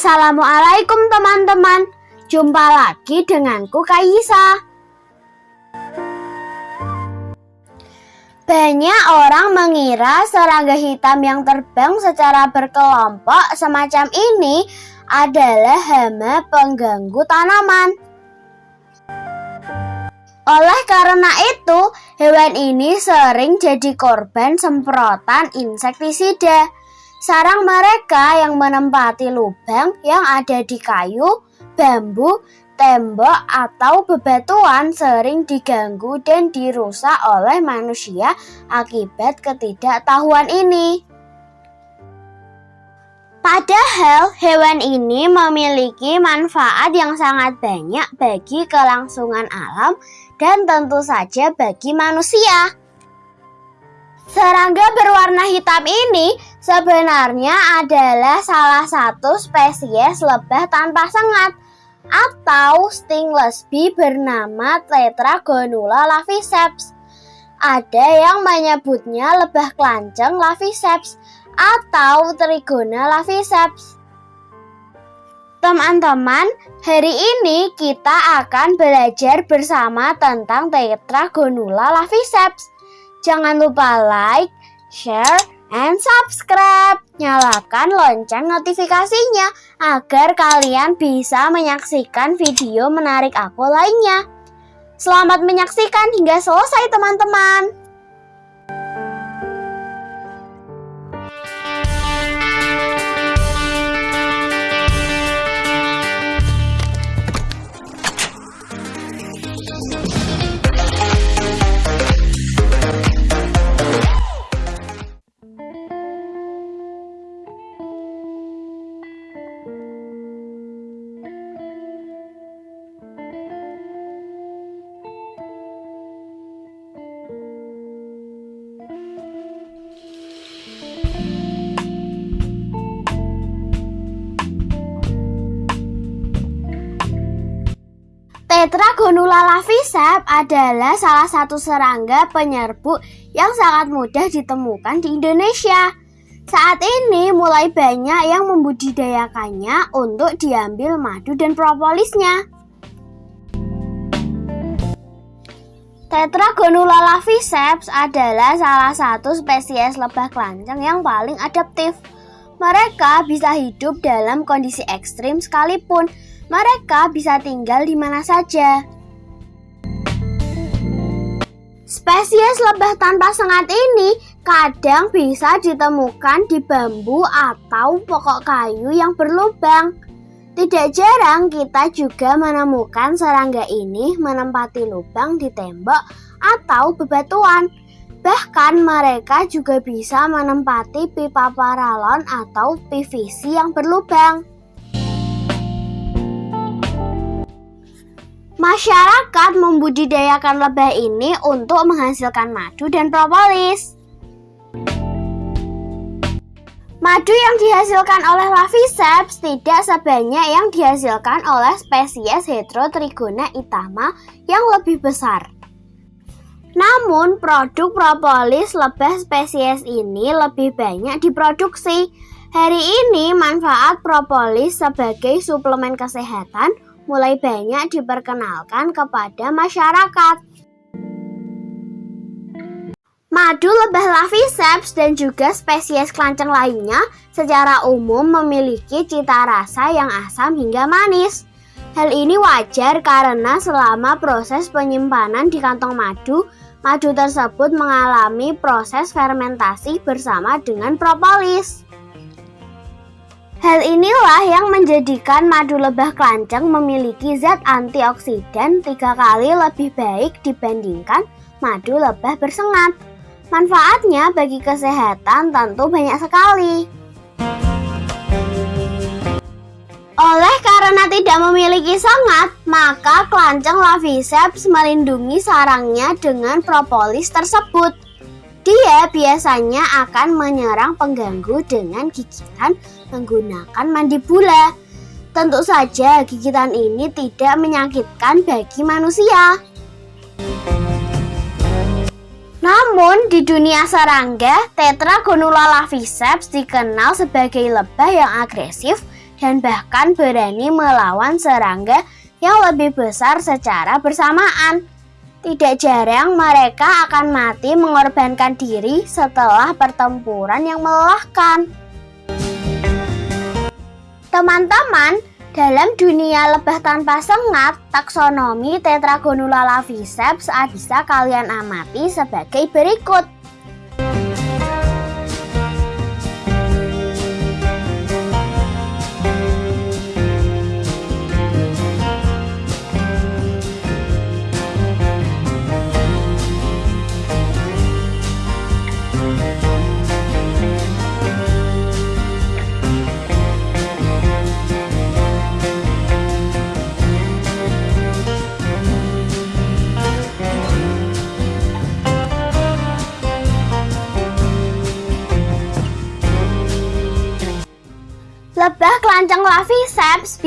Assalamualaikum teman-teman Jumpa lagi denganku Kaisa Banyak orang mengira serangga hitam yang terbang secara berkelompok semacam ini adalah hama pengganggu tanaman. Oleh karena itu, hewan ini sering jadi korban semprotan insektisida. Sarang mereka yang menempati lubang yang ada di kayu, bambu, tembok atau bebatuan sering diganggu dan dirusak oleh manusia akibat ketidaktahuan ini. Padahal hewan ini memiliki manfaat yang sangat banyak bagi kelangsungan alam dan tentu saja bagi manusia. Serangga berwarna hitam ini sebenarnya adalah salah satu spesies lebah tanpa sengat atau stingless bee bernama Tetragonula laviceps. Ada yang menyebutnya lebah kelanceng laviceps atau Trigona laviceps. Teman-teman, hari ini kita akan belajar bersama tentang Tetragonula laviceps. Jangan lupa like, share, and subscribe. Nyalakan lonceng notifikasinya agar kalian bisa menyaksikan video menarik aku lainnya. Selamat menyaksikan hingga selesai teman-teman. Tetragonula lavisep adalah salah satu serangga penyerbuk yang sangat mudah ditemukan di Indonesia. Saat ini mulai banyak yang membudidayakannya untuk diambil madu dan propolisnya. Tetragonula laviceps adalah salah satu spesies lebah kelanceng yang paling adaptif. Mereka bisa hidup dalam kondisi ekstrim sekalipun, mereka bisa tinggal di mana saja. Spesies lebah tanpa sengat ini kadang bisa ditemukan di bambu atau pokok kayu yang berlubang. Tidak jarang kita juga menemukan serangga ini menempati lubang di tembok atau bebatuan. Bahkan mereka juga bisa menempati pipa paralon atau PVC yang berlubang. Masyarakat membudidayakan lebah ini untuk menghasilkan madu dan propolis. Madu yang dihasilkan oleh Laviceps tidak sebanyak yang dihasilkan oleh spesies Heterotrigona itama yang lebih besar. Namun, produk propolis lebah spesies ini lebih banyak diproduksi. Hari ini, manfaat propolis sebagai suplemen kesehatan mulai banyak diperkenalkan kepada masyarakat. Madu lebah laviceps dan juga spesies kelanceng lainnya secara umum memiliki cita rasa yang asam hingga manis. Hal ini wajar karena selama proses penyimpanan di kantong madu, madu tersebut mengalami proses fermentasi bersama dengan propolis. Hal inilah yang menjadikan madu lebah kelanceng memiliki zat antioksidan tiga kali lebih baik dibandingkan madu lebah bersengat. Manfaatnya bagi kesehatan tentu banyak sekali. Oleh karena tidak memiliki sengat, maka kelanceng laviceps melindungi sarangnya dengan propolis tersebut. Dia biasanya akan menyerang pengganggu dengan gigitan menggunakan mandibula. Tentu saja gigitan ini tidak menyakitkan bagi manusia. Namun di dunia serangga, Tetragonula laviceps dikenal sebagai lebah yang agresif dan bahkan berani melawan serangga yang lebih besar secara bersamaan. Tidak jarang mereka akan mati mengorbankan diri setelah pertempuran yang melelahkan. Teman-teman, dalam dunia lebah tanpa sengat, taksonomi Tetragonula laviceps bisa kalian amati sebagai berikut.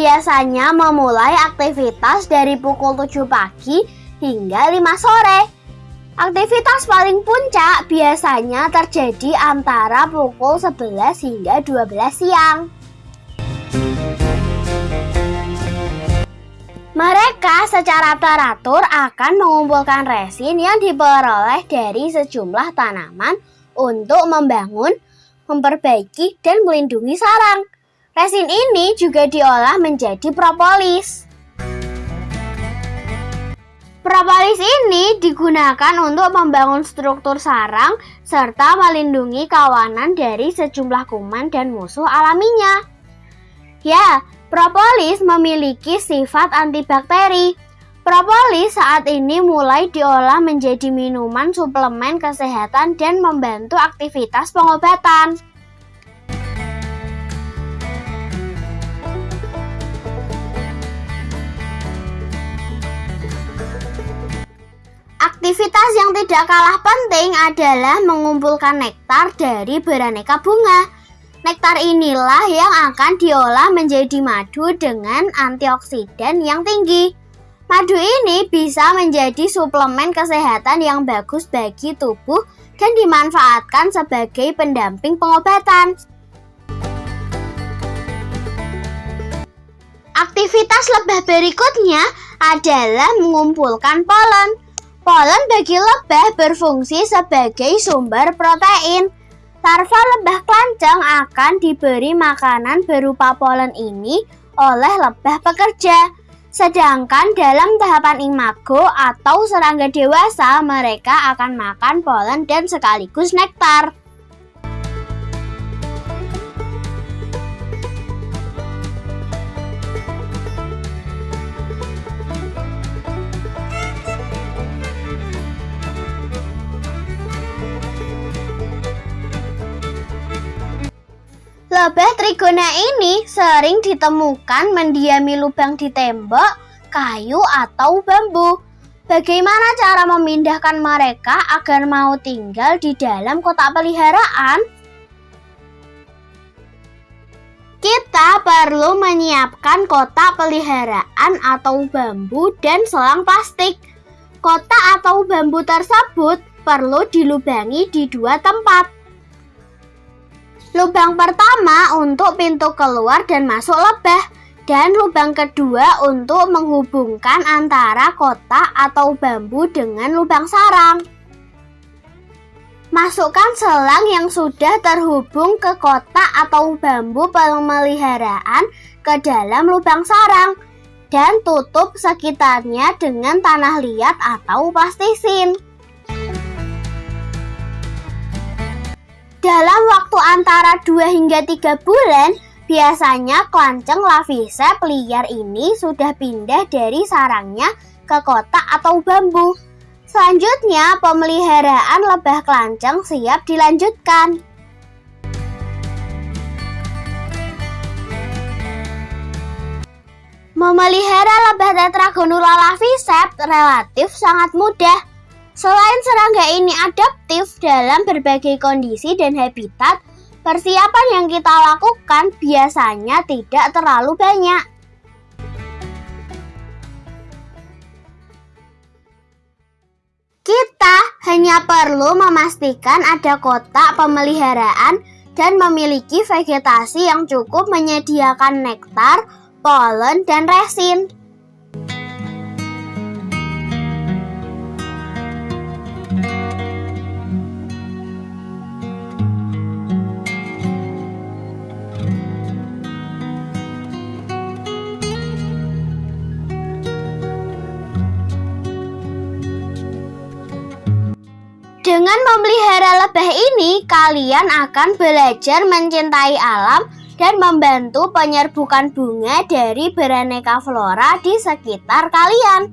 Biasanya memulai aktivitas dari pukul 7 pagi hingga 5 sore. Aktivitas paling puncak biasanya terjadi antara pukul 11 hingga 12 siang. Mereka secara teratur akan mengumpulkan resin yang diperoleh dari sejumlah tanaman untuk membangun, memperbaiki, dan melindungi sarang. Resin ini juga diolah menjadi propolis. Propolis ini digunakan untuk membangun struktur sarang serta melindungi kawanan dari sejumlah kuman dan musuh alaminya. Ya, propolis memiliki sifat antibakteri. Propolis saat ini mulai diolah menjadi minuman suplemen kesehatan dan membantu aktivitas pengobatan. Aktivitas yang tidak kalah penting adalah mengumpulkan nektar dari beraneka bunga. Nektar inilah yang akan diolah menjadi madu dengan antioksidan yang tinggi. Madu ini bisa menjadi suplemen kesehatan yang bagus bagi tubuh dan dimanfaatkan sebagai pendamping pengobatan. Aktivitas lebah berikutnya adalah mengumpulkan polen. Polen bagi lebah berfungsi sebagai sumber protein. Larva lebah kelanceng akan diberi makanan berupa polen ini oleh lebah pekerja. Sedangkan dalam tahapan imago atau serangga dewasa, mereka akan makan polen dan sekaligus nektar. Lebah trigona ini sering ditemukan mendiami lubang di tembok, kayu, atau bambu. Bagaimana cara memindahkan mereka agar mau tinggal di dalam kotak peliharaan? Kita perlu menyiapkan kotak peliharaan atau bambu dan selang plastik. Kotak atau bambu tersebut perlu dilubangi di dua tempat. Lubang pertama untuk pintu keluar dan masuk lebah dan lubang kedua untuk menghubungkan antara kotak atau bambu dengan lubang sarang. Masukkan selang yang sudah terhubung ke kotak atau bambu pemeliharaan ke dalam lubang sarang dan tutup sekitarnya dengan tanah liat atau plastisin. Antara 2 hingga 3 bulan, biasanya kelanceng lavisep liar ini sudah pindah dari sarangnya ke kotak atau bambu. Selanjutnya, pemeliharaan lebah kelanceng siap dilanjutkan. Memelihara lebah tetragonula lavisep relatif sangat mudah. Selain serangga ini adaptif dalam berbagai kondisi dan habitat, persiapan yang kita lakukan biasanya tidak terlalu banyak. Kita hanya perlu memastikan ada kotak pemeliharaan dan memiliki vegetasi yang cukup menyediakan nektar, polen, dan resin. Dengan memelihara lebah ini, kalian akan belajar mencintai alam dan membantu penyerbukan bunga dari beraneka flora di sekitar kalian.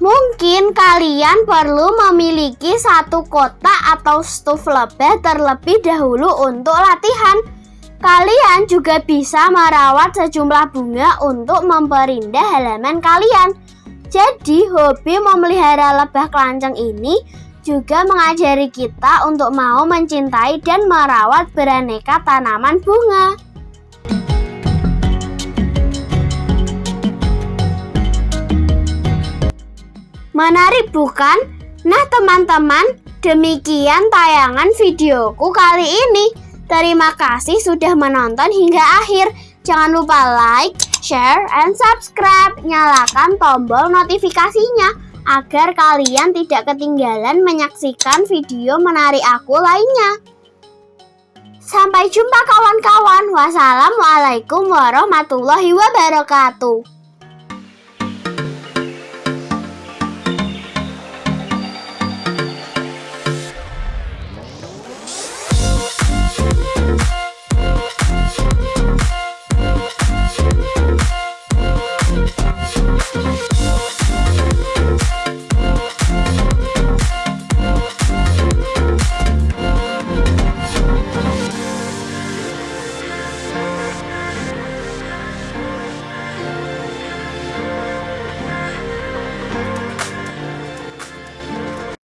Mungkin kalian perlu memiliki satu kotak atau stuf lebah terlebih dahulu untuk latihan. Kalian juga bisa merawat sejumlah bunga untuk memperindah halaman kalian. Jadi, hobi memelihara lebah kelanceng ini juga mengajari kita untuk mau mencintai dan merawat beraneka tanaman bunga. Menarik bukan? Nah teman-teman, demikian tayangan videoku kali ini. Terima kasih sudah menonton hingga akhir. Jangan lupa like, share, and subscribe. Nyalakan tombol notifikasinya agar kalian tidak ketinggalan menyaksikan video menarik aku lainnya. Sampai jumpa kawan-kawan. Wassalamualaikum warahmatullahi wabarakatuh.